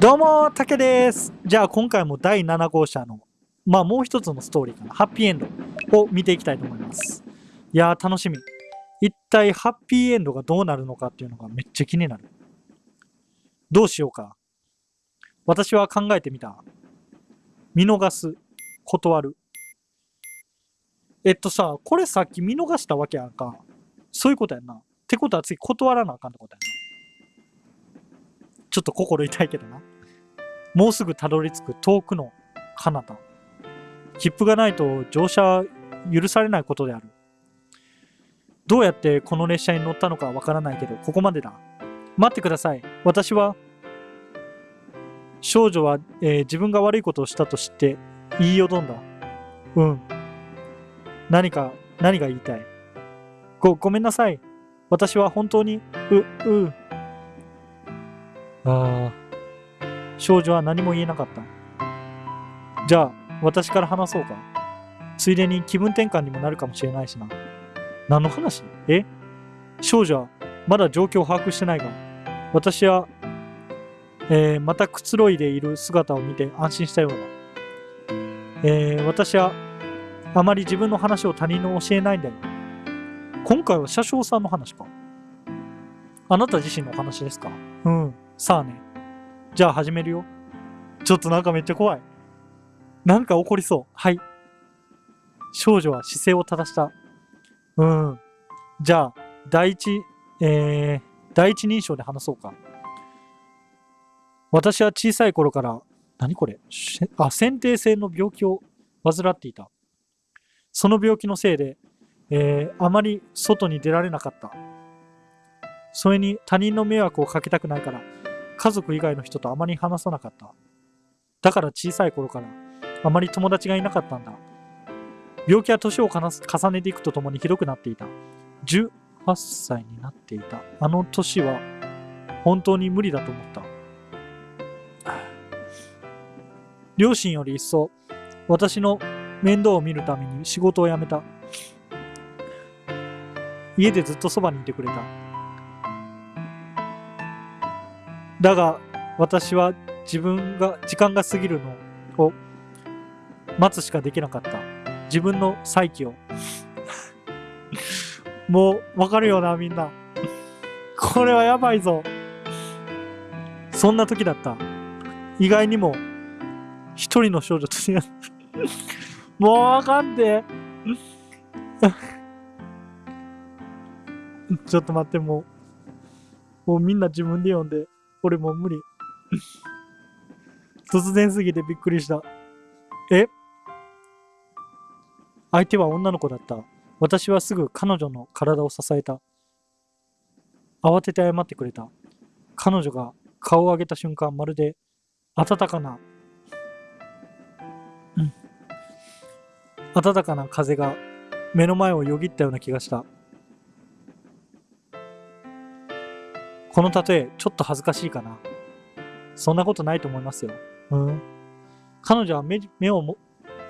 どうも、たけです。じゃあ今回も第7号車の、まあもう一つのストーリーかな、ハッピーエンドを見ていきたいと思います。いやー楽しみ。一体ハッピーエンドがどうなるのかっていうのがめっちゃ気になる。どうしようか。私は考えてみた。見逃す。断る。えっとさ、これさっき見逃したわけやんか。そういうことやんな。ってことは次断らなあかんってことやな。ちょっと心痛いけどな。もうすぐたどり着く遠くの彼方。切符がないと乗車は許されないことである。どうやってこの列車に乗ったのかわからないけど、ここまでだ。待ってください。私は、少女は、えー自分が悪いことをしたと知って言いよどんだ。うん。何か、何が言いたいご、ごめんなさい。私は本当に、う、う。ああ。少女は何も言えなかった。じゃあ、私から話そうか。ついでに気分転換にもなるかもしれないしな。何の話？え？少女はまだ状況を把握してないが、私は、えーまたくつろいでいる姿を見て安心したようだ。えー私はあまり自分の話を他人の教えないんだよ。今回は車掌さんの話か。あなた自身のお話ですか？うん。さあね。じゃあ始めるよ。ちょっとなんかめっちゃ怖い。なんか起こりそう。はい。少女は姿勢を正した。うん。じゃあ、第一、えー、第一人称で話そうか。私は小さい頃から、何これ？あ、先天性の病気を患っていた。その病気のせいで、えーあまり外に出られなかった。それに他人の迷惑をかけたくないから、家族以外の人とあまり話さなかった。だから小さい頃から、あまり友達がいなかったんだ。病気は年を重ねていくとともにひどくなっていた。18歳になっていた。あの年は、本当に無理だと思った。両親より一層、私の面倒を見るために仕事を辞めた。家でずっとそばにいてくれた。だが、私は自分が、時間が過ぎるのを待つしかできなかった。自分の再起を。もう、わかるよな、みんな。これはやばいぞ。そんな時だった。意外にも、一人の少女と出会。もうわかんで。ちょっと待って、もう。もうみんな自分で読んで。俺もう無理。突然すぎてびっくりした。え？相手は女の子だった。私はすぐ彼女の体を支えた。慌てて謝ってくれた。彼女が顔を上げた瞬間、まるで暖かな、うん、暖かな風が目の前をよぎったような気がした。この例え、ちょっと恥ずかしいかな。そんなことないと思いますよ。うん。彼女は目目をも、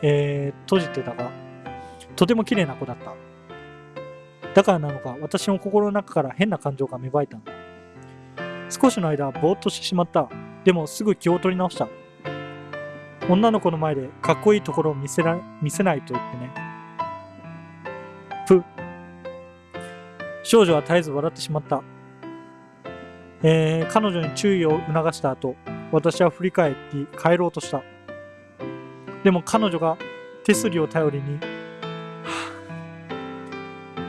えー閉じてたが、とても綺麗な子だった。だからなのか、私の心の中から変な感情が芽生えたんだ。少しの間、ぼーっとしてしまった。でも、すぐ気を取り直した。女の子の前でかっこいいところを見せら見せないと言ってね。ぷ。少女は絶えず笑ってしまった。えー彼女に注意を促した後、私は振り返り帰ろうとした。でも彼女が手すりを頼りに、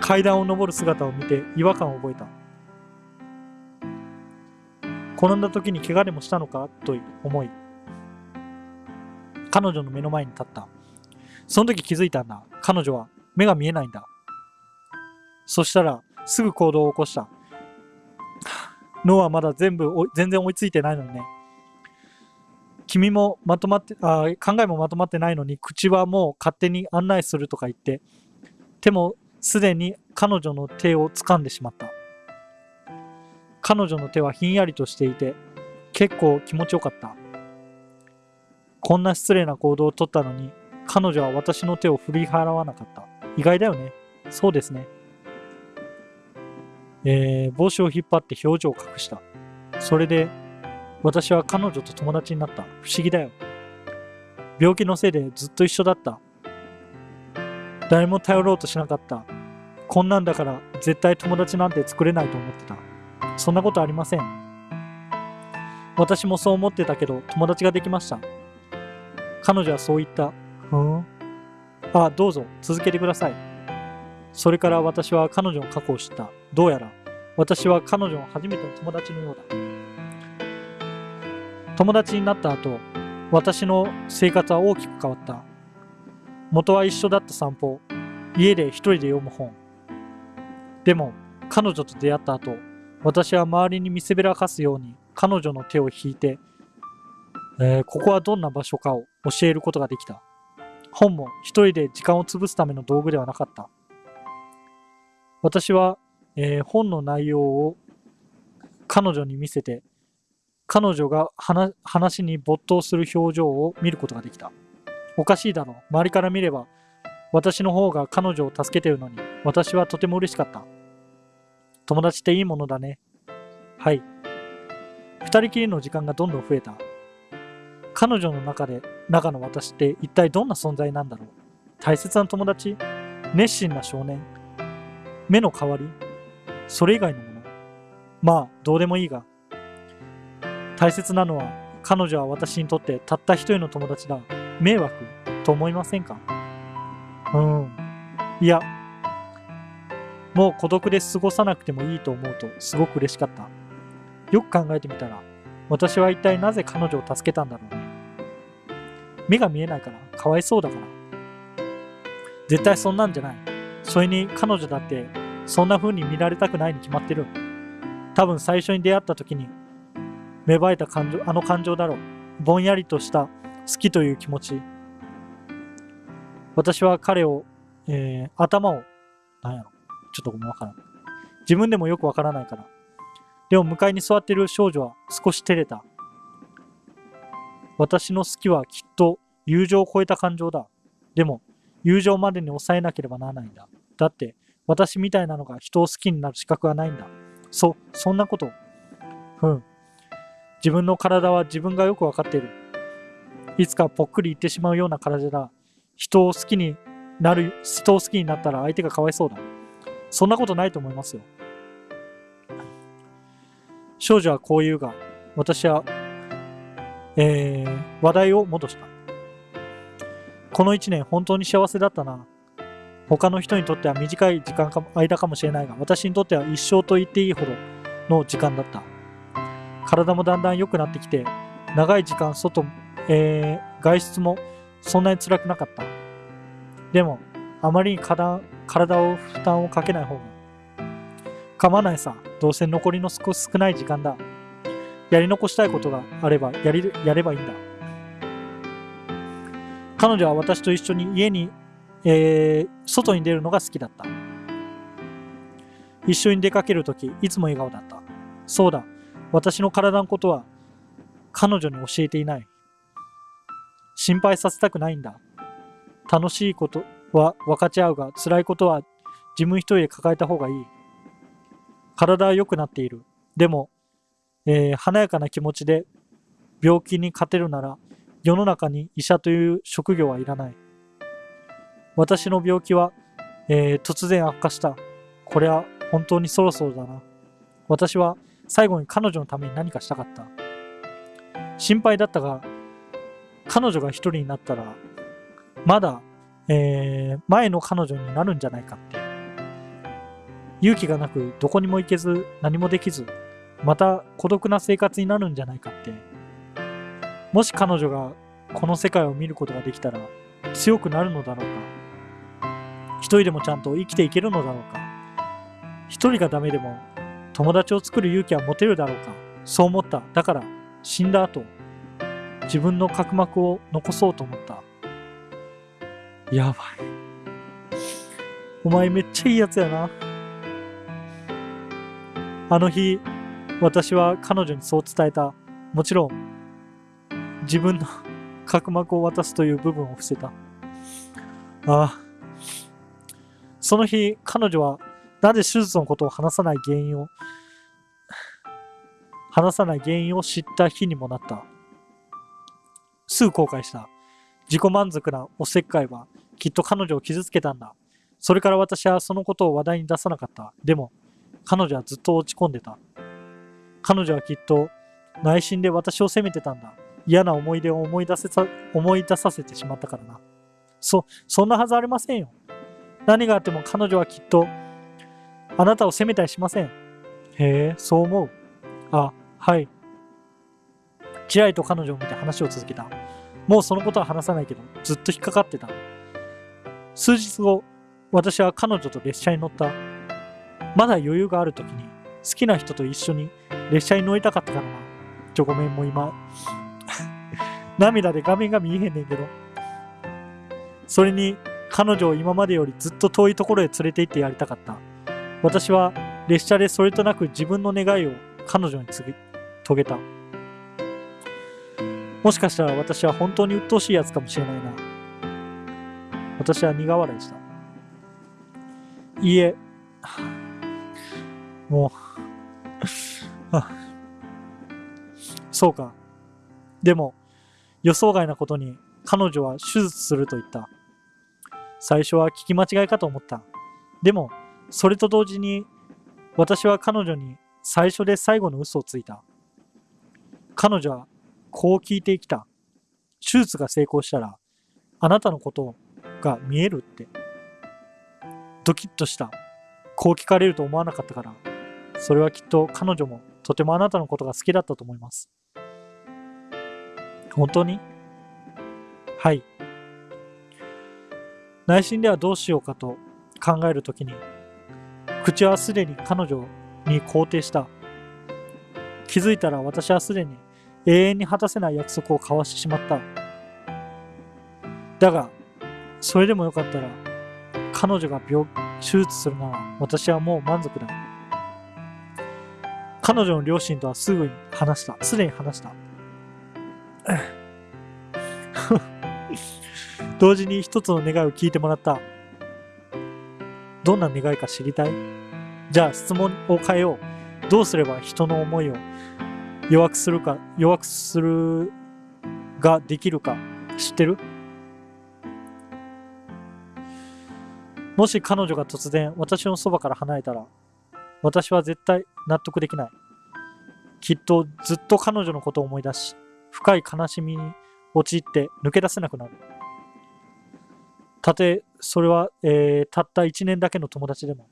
階段を上る姿を見て違和感を覚えた。転んだ時に怪我でもしたのかと思い、彼女の目の前に立った。その時気づいたんだ。彼女は目が見えないんだ。そしたら、すぐ行動を起こした。脳はまだ全部全然追いついてないのにね。君もまとまってあ考えもまとまってないのに口はもう勝手に案内するとか言って手もすでに彼女の手を掴んでしまった。彼女の手はひんやりとしていて結構気持ちよかった。こんな失礼な行動をとったのに彼女は私の手を振り払わなかった。意外だよね。そうですね。えー帽子を引っ張って表情を隠した。それで、私は彼女と友達になった。不思議だよ。病気のせいでずっと一緒だった。誰も頼ろうとしなかった。こんなんだから絶対友達なんて作れないと思ってた。そんなことありません。私もそう思ってたけど友達ができました。彼女はそう言った。ふん。あ、どうぞ続けてください。それから私は彼女の過去を知った。どうやら私は彼女の初めての友達のようだ。友達になった後、私の生活は大きく変わった。元は一緒だった散歩、家で一人で読む本。でも、彼女と出会った後、私は周りに見せびらかすように彼女の手を引いて、えーここはどんな場所かを教えることができた。本も一人で時間を潰すための道具ではなかった。私は、えー本の内容を彼女に見せて、彼女が話に没頭する表情を見ることができた。おかしいだろう。周りから見れば、私の方が彼女を助けてるのに、私はとても嬉しかった。友達っていいものだね。はい。二人きりの時間がどんどん増えた。彼女の中で、中の私って一体どんな存在なんだろう。大切な友達？熱心な少年？目の代わり？それ以外のものまあ、どうでもいいが。大切なのは、彼女は私にとってたった一人の友達だ。迷惑と思いませんか？うん。いや、もう孤独で過ごさなくてもいいと思うとすごく嬉しかった。よく考えてみたら、私は一体なぜ彼女を助けたんだろうね。目が見えないから、かわいそうだから。絶対そんなんじゃない。それに彼女だって、そんな風に見られたくないに決まってる。多分最初に出会った時に芽生えた感情、あの感情だろう。ぼんやりとした好きという気持ち。私は彼を、えー頭を、なんやろ。ちょっとごめんわからん。自分でもよくわからないから。でも向かいに座っている少女は少し照れた。私の好きはきっと友情を超えた感情だ。でも、友情までに抑えなければならないんだ。だって、私みたいなのが人を好きになる資格はないんだ。そ、そんなこと。ふん。自分の体は自分がよくわかっている。いつかぽっくりいってしまうような体だ。人を好きになる、人を好きになったら相手がかわいそうだ。そんなことないと思いますよ。少女はこう言うが、私は、えー、話題を戻した。この一年本当に幸せだったな。他の人にとっては短い時間か間かもしれないが、私にとっては一生と言っていいほどの時間だった。体もだんだん良くなってきて、長い時間外、えー外出もそんなに辛くなかった。でも、あまりに体を負担をかけない方が。構わないさ。どうせ残りの少少ない時間だ。やり残したいことがあればやりやればいいんだ。彼女は私と一緒に家に、えー外に出るのが好きだった。一緒に出かけるとき、いつも笑顔だった。そうだ、私の体のことは彼女に教えていない。心配させたくないんだ。楽しいことは分かち合うが、辛いことは自分一人で抱えた方がいい。体は良くなっている。でも、えー華やかな気持ちで病気に勝てるなら、世の中に医者という職業はいらない。私の病気は、えー突然悪化した。これは本当にそろそろだな。私は最後に彼女のために何かしたかった。心配だったが、彼女が一人になったら、まだ、えー前の彼女になるんじゃないかって。勇気がなく、どこにも行けず、何もできず、また孤独な生活になるんじゃないかって。もし彼女がこの世界を見ることができたら、強くなるのだろうか。一人でもちゃんと生きていけるのだろうか。一人がダメでも、友達を作る勇気は持てるだろうか。そう思った。だから、死んだ後、自分の角膜を残そうと思った。やばい。お前めっちゃいいやつやな。あの日、私は彼女にそう伝えた。もちろん、自分の角膜を渡すという部分を伏せた。ああ。その日、彼女はなぜ手術のことを話さない原因を、話さない原因を知った日にもなった。すぐ後悔した。自己満足なおせっかいはきっと彼女を傷つけたんだ。それから私はそのことを話題に出さなかった。でも、彼女はずっと落ち込んでた。彼女はきっと内心で私を責めてたんだ。嫌な思い出を思い出せさ思い出させてしまったからな。そ、そんなはずありませんよ。何があっても彼女はきっとあなたを責めたりしません。へえ、そう思う。あ、はい。ちらりと彼女を見て話を続けた。もうそのことは話さないけど、ずっと引っかかってた。数日後、私は彼女と列車に乗った。まだ余裕がある時に、好きな人と一緒に列車に乗りたかったからな。ちょ、ごめん、もう今、涙で画面が見えへんねんけど。それに、彼女を今までよりずっと遠いところへ連れて行ってやりたかった。私は列車でそれとなく自分の願いを彼女に告げた。もしかしたら私は本当に鬱陶しいやつかもしれないな。私は苦笑いした。いいえ、もう、そうか。でも、予想外なことに彼女は手術すると言った。最初は聞き間違いかと思った。でも、それと同時に私は彼女に最初で最後の嘘をついた。彼女はこう聞いてきた。手術が成功したら、あなたのことが見えるって。ドキッとした。こう聞かれると思わなかったから。それはきっと彼女もとてもあなたのことが好きだったと思います。本当に？はい。内心ではどうしようかと考えるときに、口はすでに彼女に肯定した。気づいたら私はすでに永遠に果たせない約束を交わしてしまった。だが、それでもよかったら、彼女が病手術するなら私はもう満足だ。彼女の両親とはすぐに話した。すでに話した。同時に一つの願いを聞いてもらった。どんな願いか知りたい？じゃあ質問を変えよう。どうすれば人の思いを弱くするか、弱くするができるか知ってる？もし彼女が突然私のそばから離れたら、私は絶対納得できない。きっとずっと彼女のことを思い出し、深い悲しみに陥って抜け出せなくなる。たとえそれは、えーたった1年だけの友達でも。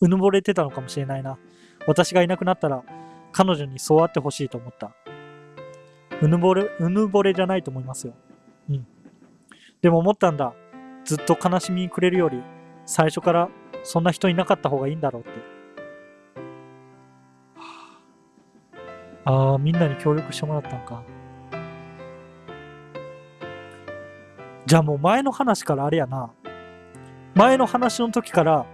うぬぼれてたのかもしれないな。私がいなくなったら彼女にそうあってほしいと思った。うぬぼれ、うぬぼれじゃないと思いますよ。うん。でも思ったんだ。ずっと悲しみにくれるより、最初からそんな人いなかった方がいいんだろうって。ああ、みんなに協力してもらったんか。じゃあもう前の話からあれやな。前の話の時から、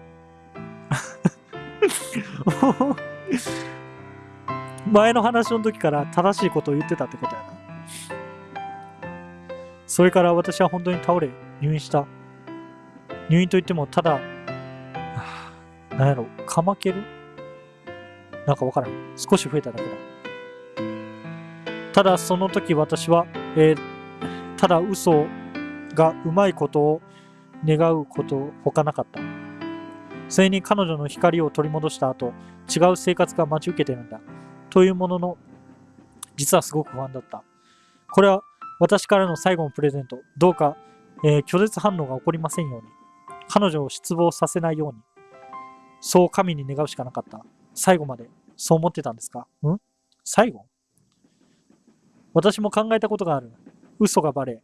前の話の時から正しいことを言ってたってことやな。それから私は本当に倒れ、入院した。入院といっても、ただ、なんやろ、かまける？なんかわからん。少し増えただけだ。ただその時私は、えーただ嘘をがうまいことを願うこと他なかった。それに彼女の光を取り戻した後、違う生活が待ち受けてるんだ。というものの、実はすごく不安だった。これは私からの最後のプレゼント。どうか、えー拒絶反応が起こりませんように。彼女を失望させないように。そう神に願うしかなかった。最後まで、そう思ってたんですか？ん？最後？私も考えたことがある。嘘がバレ、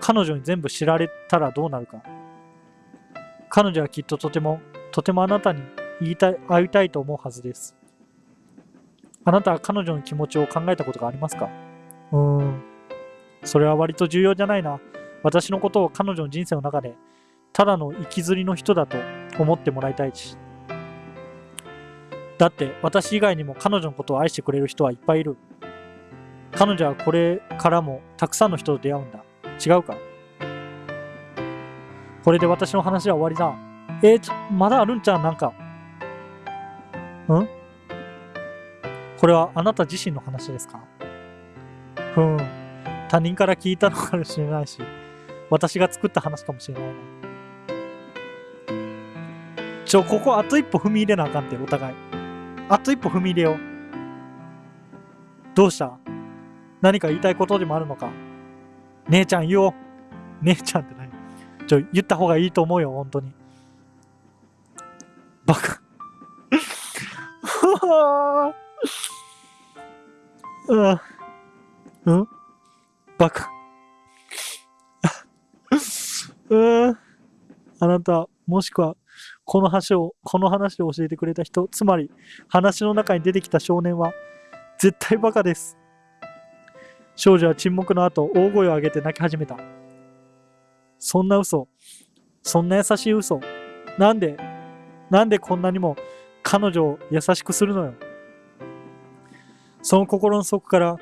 彼女に全部知られたらどうなるか。彼女はきっととても、とてもあなたに言いたい、会いたいと思うはずです。あなたは彼女の気持ちを考えたことがありますか？うーん。それは割と重要じゃないな。私のことを彼女の人生の中で、ただの生きずりの人だと思ってもらいたいし。だって、私以外にも彼女のことを愛してくれる人はいっぱいいる。彼女はこれからもたくさんの人と出会うんだ。違うか？これで私の話は終わりだ。えーちょ、まだあるんちゃう？なんか。ん？これはあなた自身の話ですか？ふん。他人から聞いたのかもしれないし、私が作った話かもしれないな。ちょ、ここあと一歩踏み入れなあかんって、お互い。あと一歩踏み入れよう。どうした？何か言いたいことでもあるのか？姉ちゃん言おう。姉ちゃんって何？ちょ、言った方がいいと思うよ、本当に。バカ。うん。うん？バカ。うん？あなた、もしくは、この話を、この話を教えてくれた人、つまり、話の中に出てきた少年は、絶対バカです。少女は沈黙の後、大声を上げて泣き始めた。そんな嘘。そんな優しい嘘。なんで、なんでこんなにも彼女を優しくするのよ。その心の底から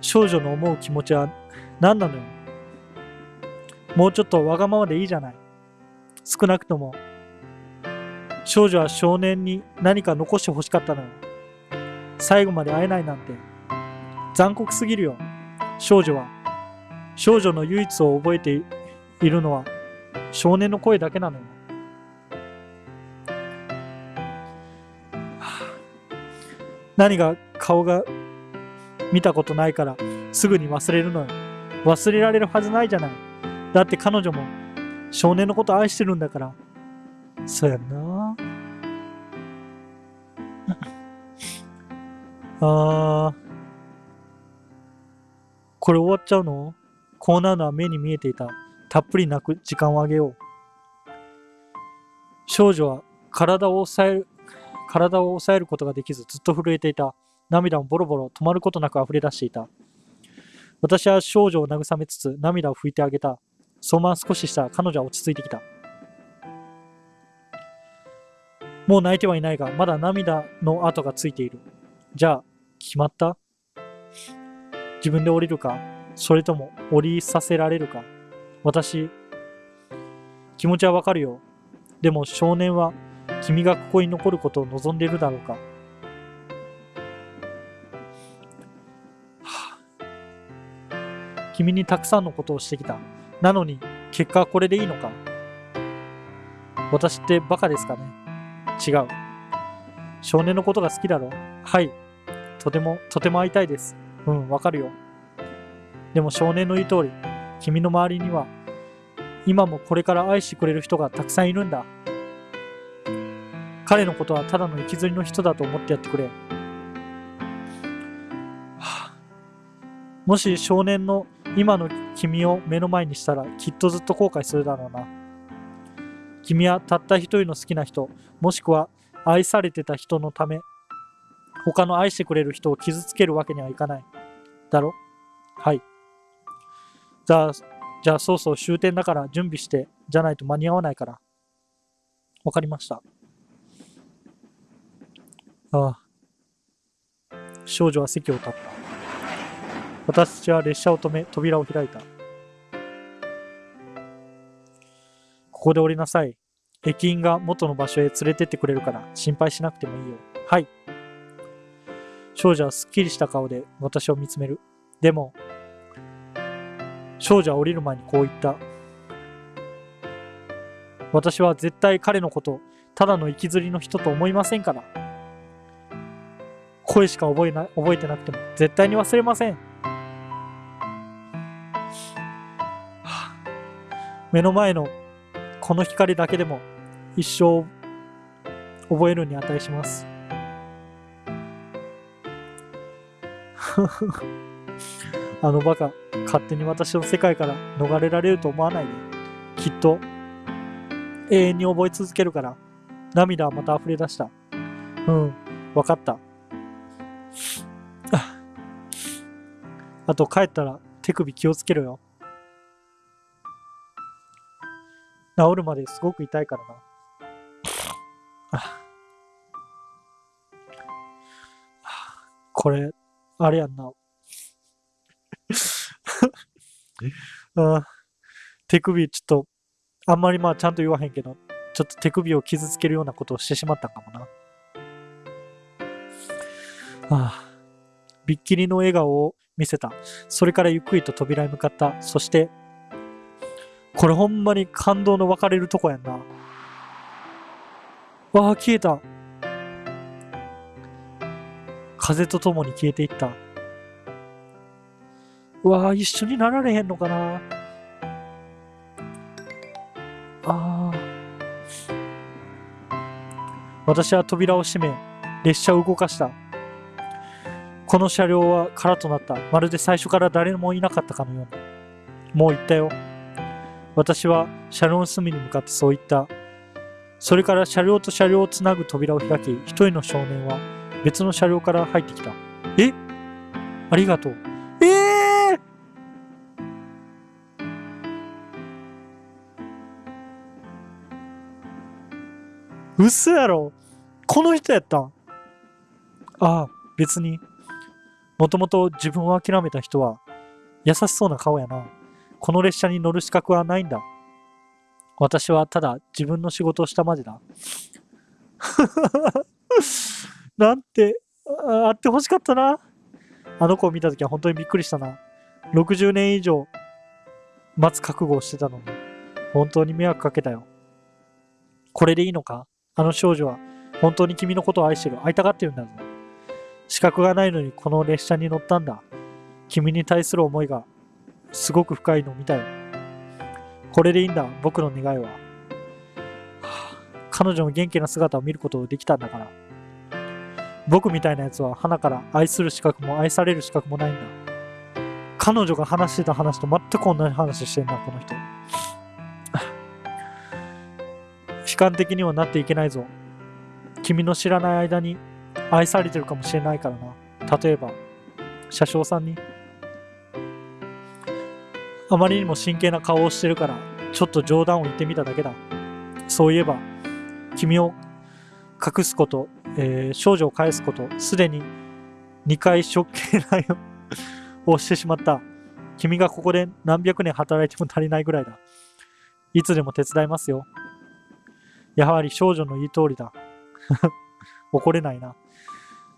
少女の思う気持ちは何なのよ。もうちょっとわがままでいいじゃない。少なくとも、少女は少年に何か残して欲しかったのよ。最後まで会えないなんて、残酷すぎるよ。少女は、少女の唯一を覚えているのは、少年の声だけなのよ。何が顔が見たことないからすぐに忘れるのよ。忘れられるはずないじゃない。だって彼女も少年のこと愛してるんだから。そうやんな。あー。これ終わっちゃうの？こうなるのは目に見えていた。たっぷり泣く時間をあげよう。少女は体を抑える、体を抑えることができずずっと震えていた。涙もボロボロ止まることなく溢れ出していた。私は少女を慰めつつ涙を拭いてあげた。そのまま少ししたら彼女は落ち着いてきた。もう泣いてはいないが、まだ涙の跡がついている。じゃあ、決まった？自分で降りるかそれとも降りさせられるか私、気持ちはわかるよ。でも少年は君がここに残ることを望んでいるだろうか。はあ君にたくさんのことをしてきた。なのに、結果はこれでいいのか私ってバカですかね違う。少年のことが好きだろはい。とても、とても会いたいです。うん、わかるよ。でも少年の言う通り、君の周りには、今もこれから愛してくれる人がたくさんいるんだ。彼のことはただの行きずりの人だと思ってやってくれ。もし少年の今の君を目の前にしたらきっとずっと後悔するだろうな。君はたった一人の好きな人、もしくは愛されてた人のため、他の愛してくれる人を傷つけるわけにはいかない。だろ？はい。じゃあ、じゃあそうそう終点だから準備して、じゃないと間に合わないから。わかりました。ああ。少女は席を立った。私たちは列車を止め、扉を開いた。ここで降りなさい。駅員が元の場所へ連れてってくれるから心配しなくてもいいよ。はい。少女はすっきりした顔で私を見つめる。でも、少女は降りる前にこう言った。私は絶対彼のこと、ただの行きずりの人と思いませんから。声しか覚えな覚えてなくても絶対に忘れません。目の前のこの光だけでも一生覚えるに値します。あのバカ、勝手に私の世界から逃れられると思わないで。きっと永遠に覚え続けるから。涙はまた溢れ出した。うん、わかった。あと帰ったら手首気をつけろよ。治るまですごく痛いからな。これ、あれやんな。あ手首ちょっと、あんまりまあちゃんと言わへんけど、ちょっと手首を傷つけるようなことをしてしまったかもな。あ、びっきりの笑顔を見せた。それからゆっくりと扉に向かった。そして、これほんまに感動の分かれるとこやんな。わあ、消えた。風とともに消えていった。うわあ、一緒になられへんのかな。ああ。私は扉を閉め、列車を動かした。この車両は空となった。まるで最初から誰もいなかったかのように。もう行ったよ。私は車両の隅に向かってそう言った。それから車両と車両をつなぐ扉を開き、一人の少年は別の車両から入ってきた。え？ありがとう。ええー、嘘やろこの人やったああ、別に。もともと自分を諦めた人は優しそうな顔やな。この列車に乗る資格はないんだ。私はただ自分の仕事をしたまでだ。なんて、あってほしかったな。あの子を見たときは本当にびっくりしたな。60年以上待つ覚悟をしてたのに、本当に迷惑かけたよ。これでいいのか？あの少女は本当に君のことを愛してる。会いたがってるんだぞ。資格がないのにこの列車に乗ったんだ。君に対する思いがすごく深いのを見たよ。これでいいんだ、僕の願いは。彼女の元気な姿を見ることができたんだから。僕みたいなやつは花から愛する資格も愛される資格もないんだ。彼女が話してた話と全く同じ話してんな、この人。悲観的にはなっていけないぞ。君の知らない間に愛されてるかもしれないからな。例えば、車掌さんに。あまりにも真剣な顔をしてるから、ちょっと冗談を言ってみただけだ。そういえば、君を隠すこと、えー少女を返すこと、すでに2回処刑内 をしてしまった。君がここで何百年働いても足りないぐらいだ。いつでも手伝いますよ。やはり少女の言う通りだ。怒れないな。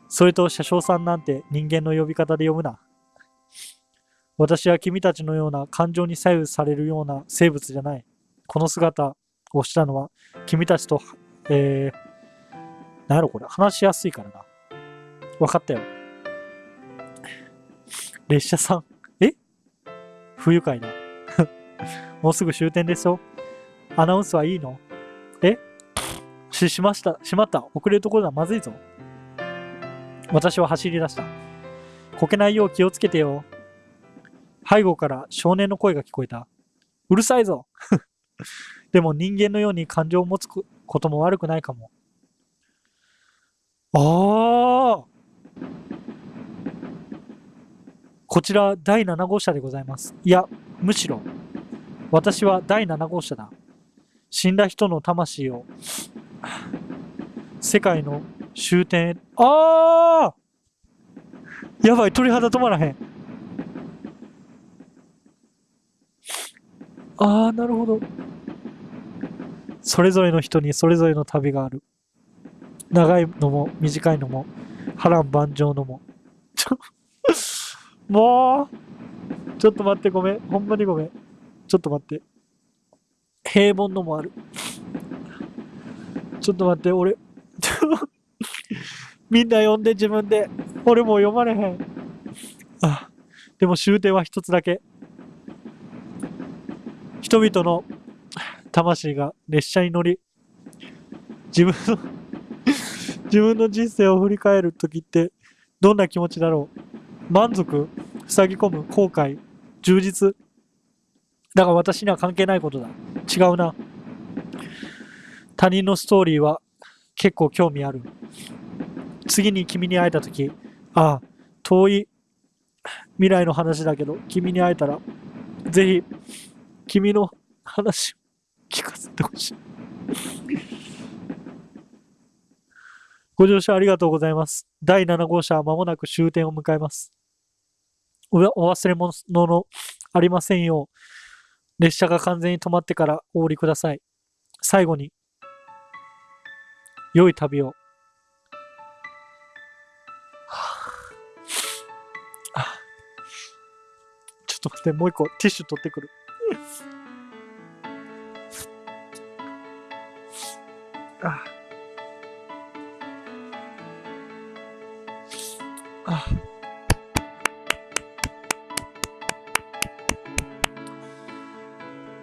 それと車掌さんなんて人間の呼び方で呼ぶな。私は君たちのような感情に左右されるような生物じゃない。この姿をしたのは君たちと、えー、なんやろこれ、話しやすいからな。わかったよ。列車さん。え？不愉快だ。もうすぐ終点ですよ。アナウンスはいいの？え？し、しました。しまった。遅れるところだ。まずいぞ。私は走り出した。こけないよう気をつけてよ。背後から少年の声が聞こえた。うるさいぞ でも人間のように感情を持つことも悪くないかも。ああこちら第7号車でございます。いや、むしろ、私は第7号車だ。死んだ人の魂を、世界の終点へ、ああやばい、鳥肌止まらへん。ああ、なるほど。それぞれの人にそれぞれの旅がある。長いのも短いのも波乱万丈のも。もうちょっと待ってごめん。ほんまにごめん。ちょっと待って。平凡のもある。ちょっと待って、俺。みんな読んで自分で。俺もう読まれへん。あ、でも終点は一つだけ。人々の魂が列車に乗り、自分の自分の人生を振り返るときってどんな気持ちだろう？満足？塞ぎ込む？後悔？充実？だが私には関係ないことだ。違うな。他人のストーリーは結構興味ある。次に君に会えたときああ遠い未来の話だけど君に会えたらぜひ君の話を聞かせてほしい。ご乗車ありがとうございます。第7号車は間もなく終点を迎えます。お忘れ物のありませんよう、列車が完全に止まってからお降りください。最後に、良い旅を。ちょっと待って、もう一個ティッシュ取ってくる。あ。あ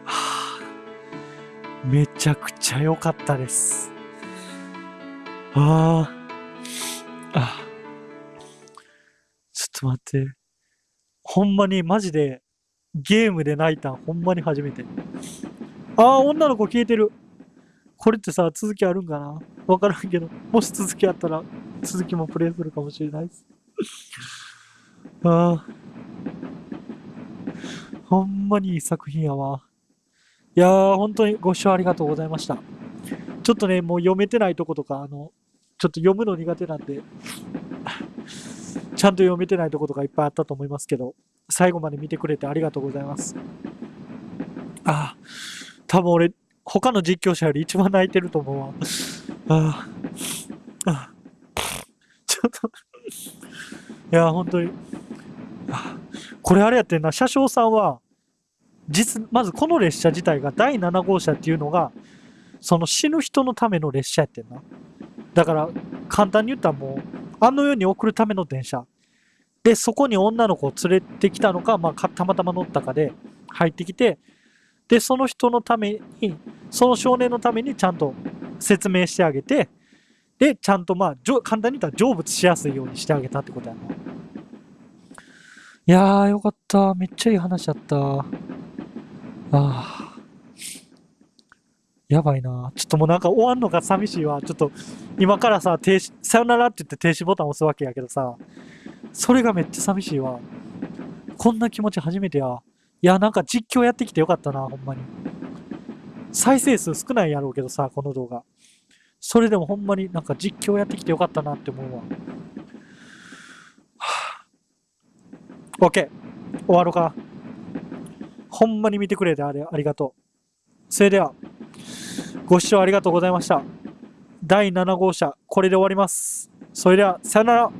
あめちゃくちゃ良かったです。ああ。あちょっと待って。ほんまにマジでゲームで泣いたんほんまに初めて。ああ、女の子消えてる。これってさ、続きあるんかな？わからんけど、もし続きあったら、続きもプレイするかもしれないです。ああ。ほんまにいい作品やわ。いやー、本当にご視聴ありがとうございました。ちょっとね、もう読めてないとことか、あの、ちょっと読むの苦手なんで、ちゃんと読めてないとことかいっぱいあったと思いますけど、最後まで見てくれてありがとうございます。ああ、多分俺、他の実況者より一番泣いてると思うわ。ああ、ああ ちょっと、や、本当に、これあれやってんな、車掌さんは、実、まずこの列車自体が第7号車っていうのが、その死ぬ人のための列車やってんな。だから、簡単に言ったらもう、あの世に送るための電車。で、そこに女の子を連れてきたのか、まあ、たまたま乗ったかで入ってきて、で、その人のために、その少年のためにちゃんと説明してあげて、で、ちゃんとまあ、簡単に言ったら成仏しやすいようにしてあげたってことやな。いやー、よかった。めっちゃいい話やった。ああ。やばいな。ちょっともうなんか終わんのが寂しいわ。ちょっと、今からさ、停止、さよならって言って停止ボタン押すわけやけどさ、それがめっちゃ寂しいわ。こんな気持ち初めてや。いや、なんか実況やってきてよかったな、ほんまに。再生数少ないやろうけどさ、この動画。それでもほんまになんか実況やってきてよかったなって思うわ。はぁ OK。終わろうか。ほんまに見てくれてあれありがとう。それでは、ご視聴ありがとうございました。第7号車、これで終わります。それでは、さよなら。